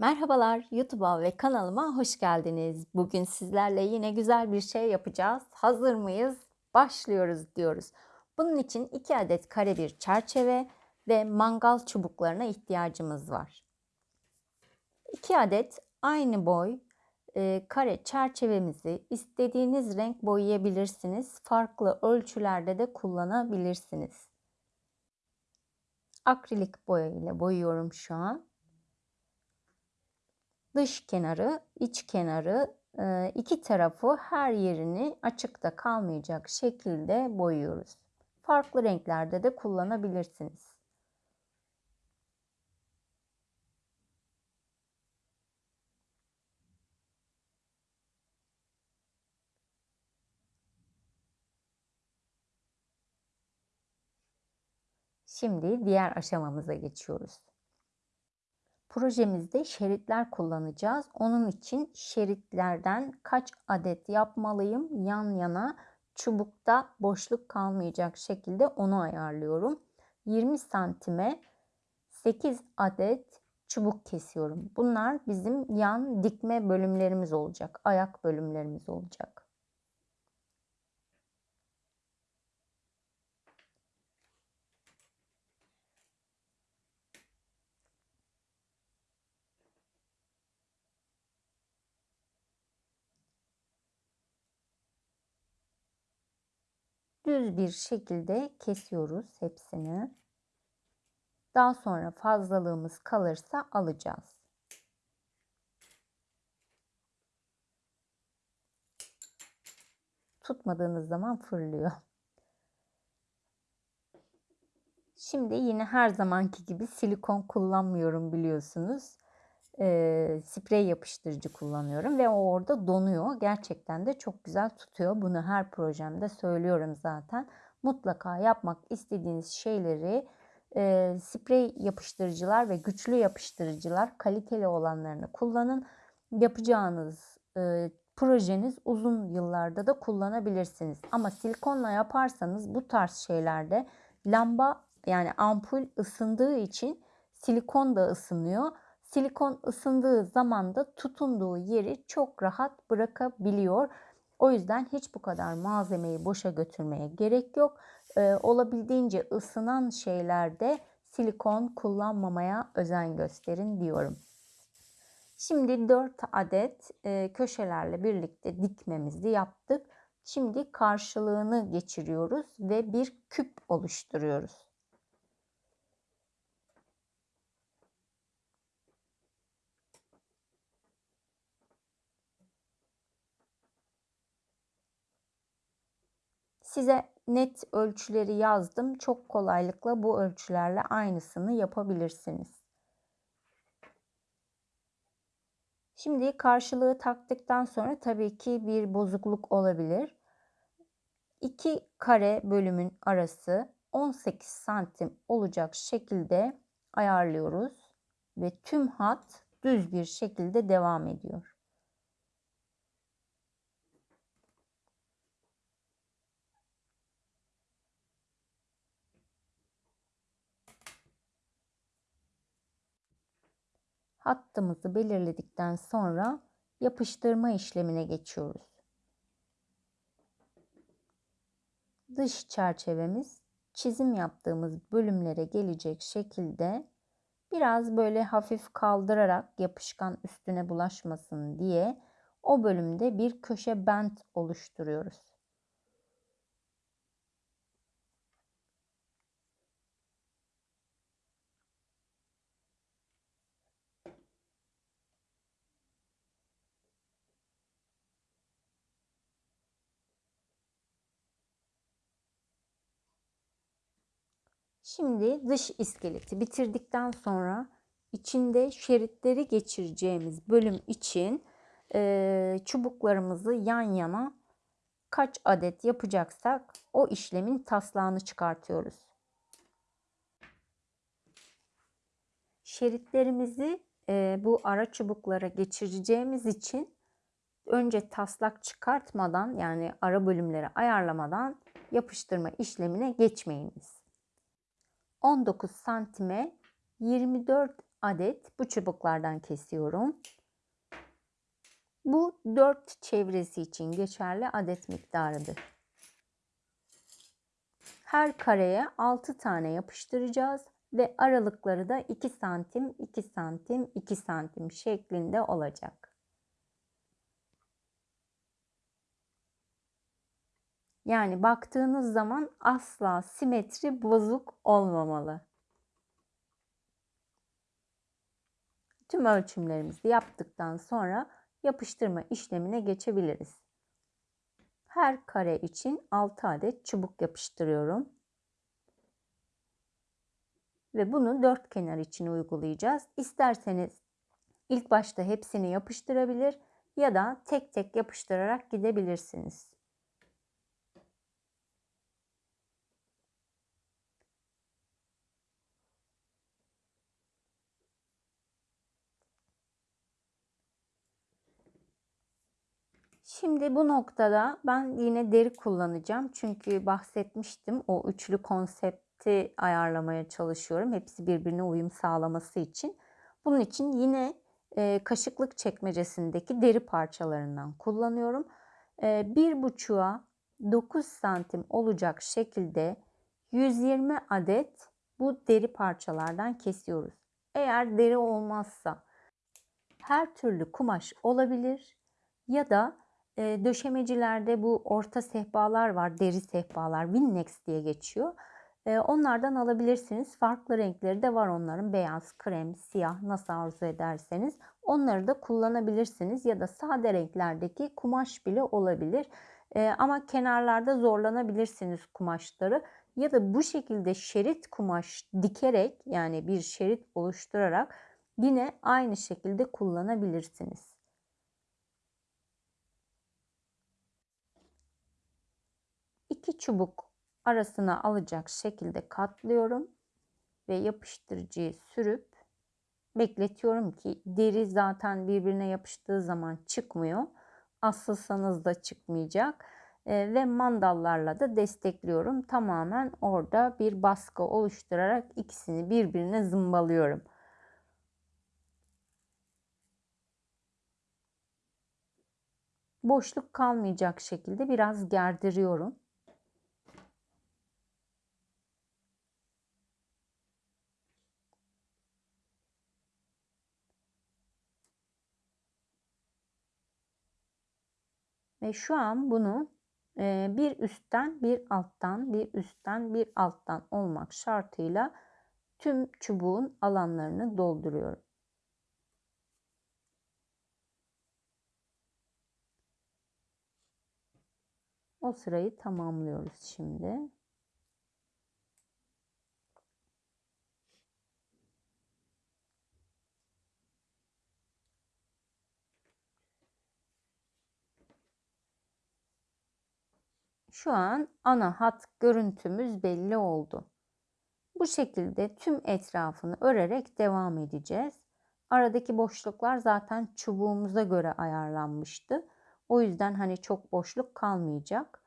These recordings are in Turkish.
Merhabalar, YouTube'a ve kanalıma hoş geldiniz. Bugün sizlerle yine güzel bir şey yapacağız. Hazır mıyız? Başlıyoruz diyoruz. Bunun için 2 adet kare bir çerçeve ve mangal çubuklarına ihtiyacımız var. 2 adet aynı boy e, kare çerçevemizi istediğiniz renk boyayabilirsiniz. Farklı ölçülerde de kullanabilirsiniz. Akrilik boya ile boyuyorum şu an dış kenarı, iç kenarı e, iki tarafı her yerini açıkta kalmayacak şekilde boyuyoruz. Farklı renklerde de kullanabilirsiniz. Şimdi diğer aşamamıza geçiyoruz. Projemizde şeritler kullanacağız. Onun için şeritlerden kaç adet yapmalıyım yan yana çubukta boşluk kalmayacak şekilde onu ayarlıyorum. 20 santime 8 adet çubuk kesiyorum. Bunlar bizim yan dikme bölümlerimiz olacak. Ayak bölümlerimiz olacak. Düz bir şekilde kesiyoruz hepsini. Daha sonra fazlalığımız kalırsa alacağız. Tutmadığınız zaman fırlıyor. Şimdi yine her zamanki gibi silikon kullanmıyorum biliyorsunuz e, sprey yapıştırıcı kullanıyorum ve o orada donuyor. Gerçekten de çok güzel tutuyor. Bunu her projemde söylüyorum zaten. Mutlaka yapmak istediğiniz şeyleri e, sprey yapıştırıcılar ve güçlü yapıştırıcılar kaliteli olanlarını kullanın. Yapacağınız e, projeniz uzun yıllarda da kullanabilirsiniz. Ama silikonla yaparsanız bu tarz şeylerde lamba yani ampul ısındığı için silikon da ısınıyor Silikon ısındığı zaman da tutunduğu yeri çok rahat bırakabiliyor. O yüzden hiç bu kadar malzemeyi boşa götürmeye gerek yok. Ee, olabildiğince ısınan şeylerde silikon kullanmamaya özen gösterin diyorum. Şimdi 4 adet e, köşelerle birlikte dikmemizi yaptık. Şimdi karşılığını geçiriyoruz ve bir küp oluşturuyoruz. Size net ölçüleri yazdım. Çok kolaylıkla bu ölçülerle aynısını yapabilirsiniz. Şimdi karşılığı taktıktan sonra tabii ki bir bozukluk olabilir. İki kare bölümün arası 18 santim olacak şekilde ayarlıyoruz ve tüm hat düz bir şekilde devam ediyor. Hattımızı belirledikten sonra yapıştırma işlemine geçiyoruz. Dış çerçevemiz çizim yaptığımız bölümlere gelecek şekilde biraz böyle hafif kaldırarak yapışkan üstüne bulaşmasın diye o bölümde bir köşe bent oluşturuyoruz. Şimdi dış iskeleti bitirdikten sonra içinde şeritleri geçireceğimiz bölüm için e, çubuklarımızı yan yana kaç adet yapacaksak o işlemin taslağını çıkartıyoruz. Şeritlerimizi e, bu ara çubuklara geçireceğimiz için önce taslak çıkartmadan yani ara bölümleri ayarlamadan yapıştırma işlemine geçmeyiniz. 19 santime 24 adet bu çubuklardan kesiyorum. Bu 4 çevresi için geçerli adet miktarıdır. Her kareye 6 tane yapıştıracağız ve aralıkları da 2 santim, 2 santim, 2 santim şeklinde olacak. Yani baktığınız zaman asla simetri bozuk olmamalı. Tüm ölçümlerimizi yaptıktan sonra yapıştırma işlemine geçebiliriz. Her kare için 6 adet çubuk yapıştırıyorum. Ve bunu dört kenar için uygulayacağız. İsterseniz ilk başta hepsini yapıştırabilir ya da tek tek yapıştırarak gidebilirsiniz. Şimdi bu noktada ben yine deri kullanacağım. Çünkü bahsetmiştim o üçlü konsepti ayarlamaya çalışıyorum. Hepsi birbirine uyum sağlaması için. Bunun için yine e, kaşıklık çekmecesindeki deri parçalarından kullanıyorum. E, bir buçuğa 9 santim olacak şekilde 120 adet bu deri parçalardan kesiyoruz. Eğer deri olmazsa her türlü kumaş olabilir ya da e, döşemecilerde bu orta sehpalar var, deri sehpalar, Winnex diye geçiyor. E, onlardan alabilirsiniz. Farklı renkleri de var onların. Beyaz, krem, siyah nasıl arzu ederseniz. Onları da kullanabilirsiniz ya da sade renklerdeki kumaş bile olabilir. E, ama kenarlarda zorlanabilirsiniz kumaşları ya da bu şekilde şerit kumaş dikerek yani bir şerit oluşturarak yine aynı şekilde kullanabilirsiniz. İki çubuk arasına alacak şekilde katlıyorum ve yapıştırıcıyı sürüp bekletiyorum ki deri zaten birbirine yapıştığı zaman çıkmıyor. Asılsanız da çıkmayacak. E, ve mandallarla da destekliyorum. Tamamen orada bir baskı oluşturarak ikisini birbirine zımbalıyorum. Boşluk kalmayacak şekilde biraz gerdiriyorum. Ve şu an bunu bir üstten bir alttan bir üstten bir alttan olmak şartıyla tüm çubuğun alanlarını dolduruyorum. O sırayı tamamlıyoruz şimdi. Şu an ana hat görüntümüz belli oldu. Bu şekilde tüm etrafını örerek devam edeceğiz. Aradaki boşluklar zaten çubuğumuza göre ayarlanmıştı. O yüzden hani çok boşluk kalmayacak.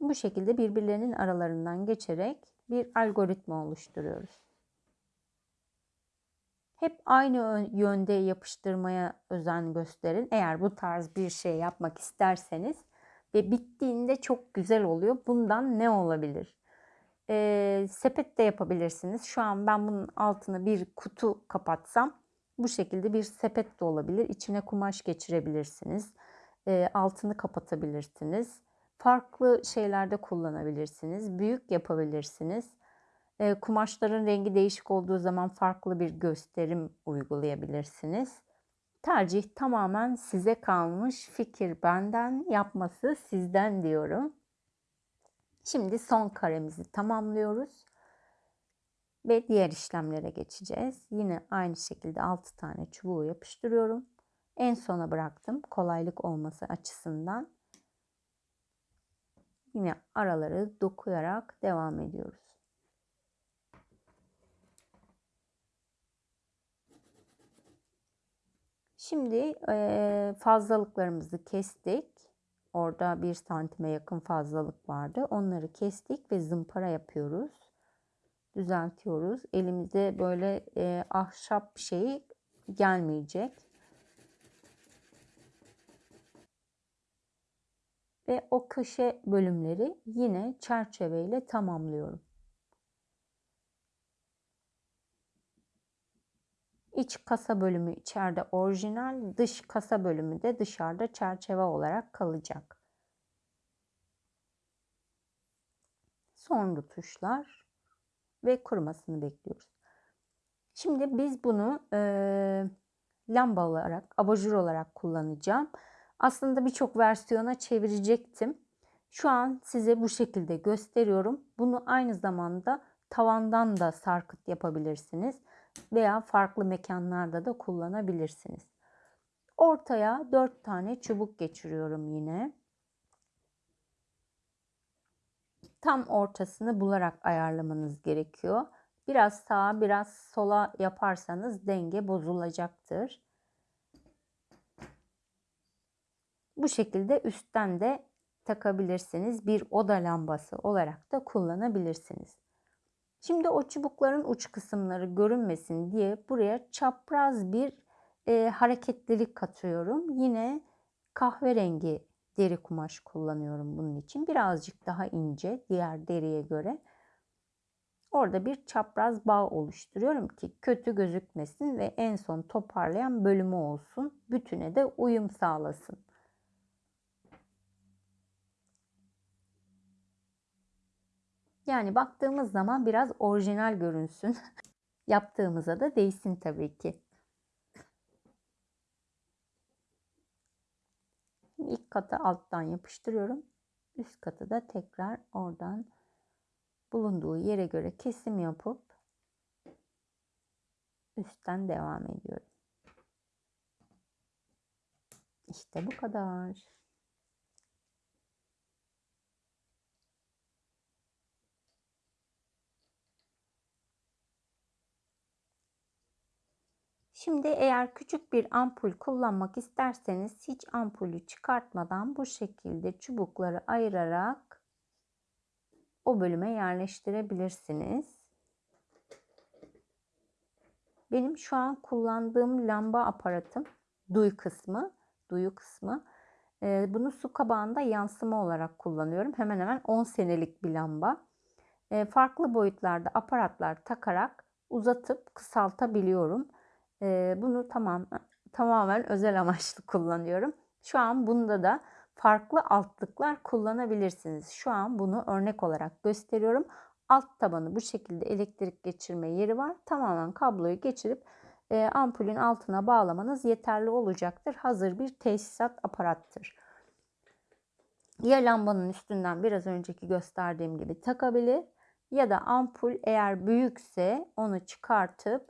Bu şekilde birbirlerinin aralarından geçerek bir algoritma oluşturuyoruz. Hep aynı yönde yapıştırmaya özen gösterin. Eğer bu tarz bir şey yapmak isterseniz ve bittiğinde çok güzel oluyor. Bundan ne olabilir? Ee, sepet de yapabilirsiniz. Şu an ben bunun altına bir kutu kapatsam bu şekilde bir sepet de olabilir. İçine kumaş geçirebilirsiniz. Ee, altını kapatabilirsiniz. Farklı şeylerde kullanabilirsiniz. Büyük yapabilirsiniz. Kumaşların rengi değişik olduğu zaman farklı bir gösterim uygulayabilirsiniz. Tercih tamamen size kalmış. Fikir benden, yapması sizden diyorum. Şimdi son karemizi tamamlıyoruz. Ve diğer işlemlere geçeceğiz. Yine aynı şekilde 6 tane çubuğu yapıştırıyorum. En sona bıraktım kolaylık olması açısından. Yine araları dokuyarak devam ediyoruz. Şimdi fazlalıklarımızı kestik. Orada bir santime yakın fazlalık vardı. Onları kestik ve zımpara yapıyoruz. düzeltiyoruz. Elimize böyle e, ahşap bir şey gelmeyecek. Ve o köşe bölümleri yine çerçeveyle tamamlıyorum. İç kasa bölümü içeride orijinal, dış kasa bölümü de dışarıda çerçeve olarak kalacak. Son tuşlar ve kurumasını bekliyoruz. Şimdi biz bunu e, lamba olarak, abajur olarak kullanacağım. Aslında birçok versiyona çevirecektim. Şu an size bu şekilde gösteriyorum. Bunu aynı zamanda tavandan da sarkıt yapabilirsiniz veya farklı mekanlarda da kullanabilirsiniz. Ortaya 4 tane çubuk geçiriyorum yine. Tam ortasını bularak ayarlamanız gerekiyor. Biraz sağa biraz sola yaparsanız denge bozulacaktır. Bu şekilde üstten de takabilirsiniz. Bir oda lambası olarak da kullanabilirsiniz. Şimdi o çubukların uç kısımları görünmesin diye buraya çapraz bir e, hareketlilik katıyorum. Yine kahverengi deri kumaş kullanıyorum bunun için. Birazcık daha ince diğer deriye göre. Orada bir çapraz bağ oluşturuyorum ki kötü gözükmesin ve en son toparlayan bölümü olsun. Bütüne de uyum sağlasın. Yani baktığımız zaman biraz orijinal görünsün. Yaptığımıza da değsin tabii ki. İlk katı alttan yapıştırıyorum. Üst katı da tekrar oradan bulunduğu yere göre kesim yapıp üstten devam ediyorum. İşte bu kadar. Şimdi eğer küçük bir ampul kullanmak isterseniz hiç ampulü çıkartmadan bu şekilde çubukları ayırarak o bölüme yerleştirebilirsiniz. Benim şu an kullandığım lamba aparatım duy kısmı, duyu kısmı. Ee, bunu su kabağında yansıma olarak kullanıyorum. Hemen hemen 10 senelik bir lamba. Ee, farklı boyutlarda aparatlar takarak uzatıp kısaltabiliyorum. Ee, bunu tamam tamamen özel amaçlı kullanıyorum. Şu an bunda da farklı altlıklar kullanabilirsiniz. Şu an bunu örnek olarak gösteriyorum. Alt tabanı bu şekilde elektrik geçirme yeri var. Tamamen kabloyu geçirip e, ampulün altına bağlamanız yeterli olacaktır. Hazır bir tesisat aparattır. Ya lambanın üstünden biraz önceki gösterdiğim gibi takabilir ya da ampul eğer büyükse onu çıkartıp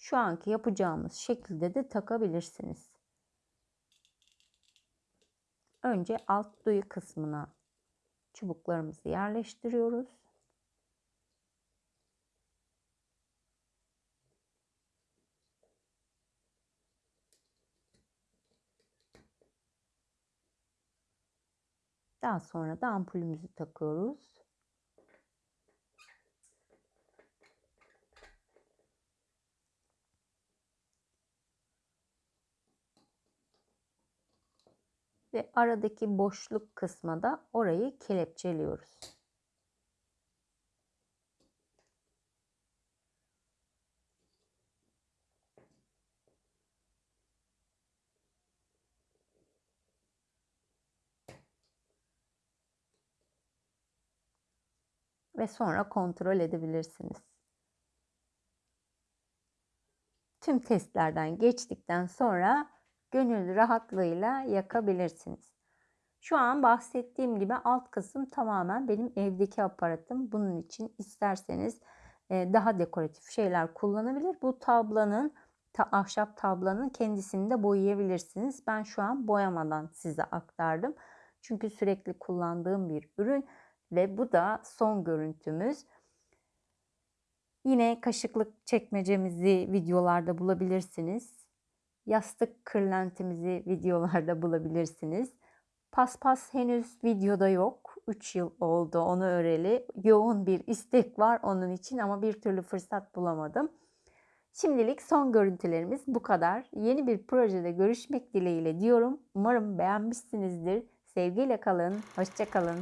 şu anki yapacağımız şekilde de takabilirsiniz. Önce alt duyu kısmına çubuklarımızı yerleştiriyoruz. Daha sonra da ampulümüzü takıyoruz. Ve aradaki boşluk kısma da orayı kelepçeliyoruz. Ve sonra kontrol edebilirsiniz. Tüm testlerden geçtikten sonra gönül rahatlığıyla yakabilirsiniz. Şu an bahsettiğim gibi alt kısım tamamen benim evdeki aparatım. Bunun için isterseniz e, daha dekoratif şeyler kullanabilir. Bu tablanın ta, ahşap tablanın kendisini de boyayabilirsiniz. Ben şu an boyamadan size aktardım. Çünkü sürekli kullandığım bir ürün ve bu da son görüntümüz. Yine kaşıklık çekmecemizi videolarda bulabilirsiniz. Yastık kırlentimizi videolarda bulabilirsiniz. Paspas henüz videoda yok. 3 yıl oldu onu öreli. Yoğun bir istek var onun için ama bir türlü fırsat bulamadım. Şimdilik son görüntülerimiz bu kadar. Yeni bir projede görüşmek dileğiyle diyorum. Umarım beğenmişsinizdir. Sevgiyle kalın. Hoşça kalın.